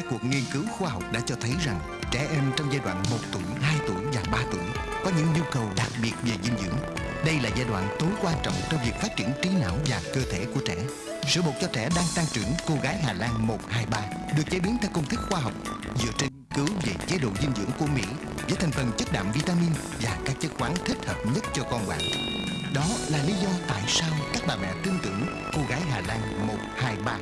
Các cuộc nghiên cứu khoa học đã cho thấy rằng trẻ em trong giai đoạn 1 tuổi, 2 tuổi và 3 tuổi có những nhu cầu đặc biệt về dinh dưỡng. Đây là giai đoạn tối quan trọng trong việc phát triển trí não và cơ thể của trẻ. Sữa bột cho trẻ đang tăng trưởng cô gái Hà Lan 123 được chế biến theo công thức khoa học dựa trên nghiên cứu về chế độ dinh dưỡng của Mỹ với thành phần chất đạm vitamin và các chất khoáng thích hợp nhất cho con bạn. Đó là lý do tại sao các bà mẹ tin tưởng cô gái Hà Lan 123